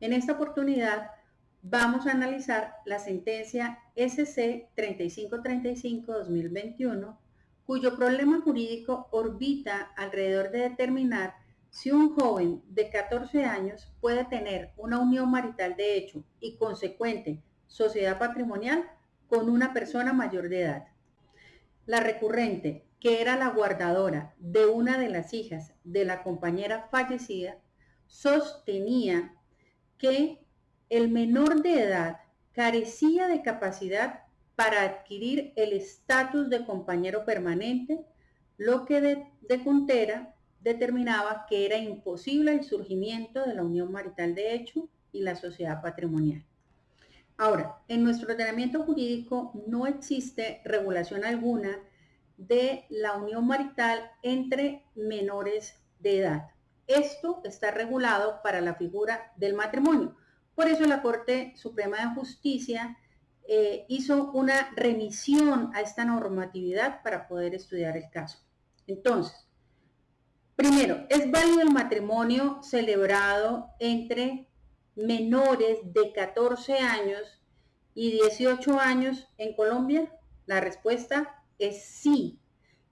En esta oportunidad vamos a analizar la sentencia SC 3535-2021, cuyo problema jurídico orbita alrededor de determinar si un joven de 14 años puede tener una unión marital de hecho y consecuente sociedad patrimonial con una persona mayor de edad. La recurrente, que era la guardadora de una de las hijas de la compañera fallecida, sostenía que el menor de edad carecía de capacidad para adquirir el estatus de compañero permanente, lo que de, de determinaba que era imposible el surgimiento de la unión marital de hecho y la sociedad patrimonial. Ahora, en nuestro ordenamiento jurídico no existe regulación alguna de la unión marital entre menores de edad. Esto está regulado para la figura del matrimonio. Por eso la Corte Suprema de Justicia eh, hizo una remisión a esta normatividad para poder estudiar el caso. Entonces, primero, ¿es válido el matrimonio celebrado entre menores de 14 años y 18 años en Colombia? La respuesta es sí.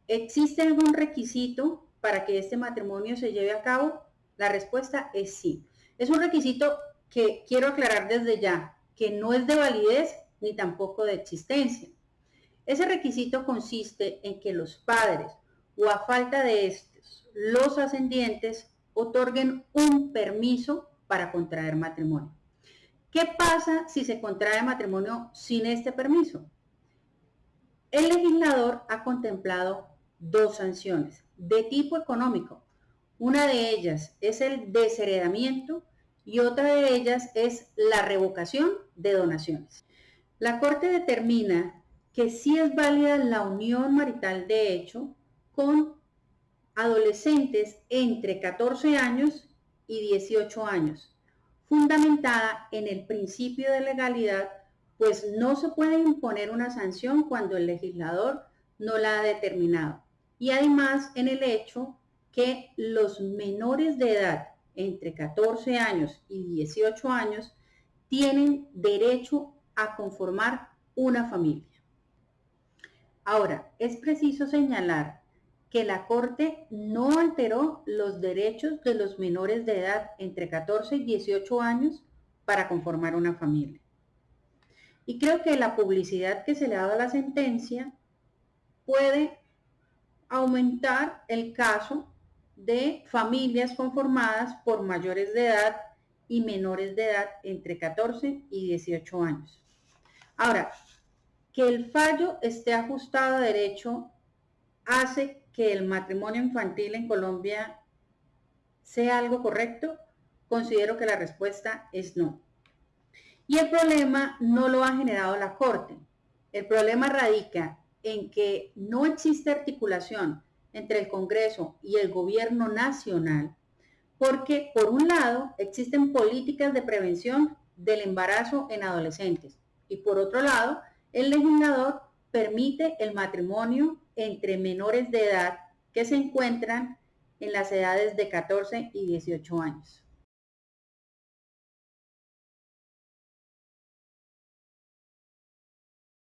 ¿Existe algún requisito para que este matrimonio se lleve a cabo? La respuesta es sí. Es un requisito que quiero aclarar desde ya, que no es de validez ni tampoco de existencia. Ese requisito consiste en que los padres o a falta de estos, los ascendientes otorguen un permiso para contraer matrimonio. ¿Qué pasa si se contrae matrimonio sin este permiso? El legislador ha contemplado dos sanciones de tipo económico. Una de ellas es el desheredamiento y otra de ellas es la revocación de donaciones. La Corte determina que sí es válida la unión marital de hecho con adolescentes entre 14 años y 18 años, fundamentada en el principio de legalidad, pues no se puede imponer una sanción cuando el legislador no la ha determinado. Y además en el hecho que los menores de edad entre 14 años y 18 años tienen derecho a conformar una familia. Ahora, es preciso señalar que la Corte no alteró los derechos de los menores de edad entre 14 y 18 años para conformar una familia. Y creo que la publicidad que se le ha dado a la sentencia puede aumentar el caso de familias conformadas por mayores de edad y menores de edad entre 14 y 18 años. Ahora, que el fallo esté ajustado a derecho hace que el matrimonio infantil en Colombia sea algo correcto, considero que la respuesta es no. Y el problema no lo ha generado la Corte. El problema radica en que no existe articulación entre el Congreso y el gobierno nacional, porque por un lado existen políticas de prevención del embarazo en adolescentes y por otro lado el legislador permite el matrimonio entre menores de edad que se encuentran en las edades de 14 y 18 años.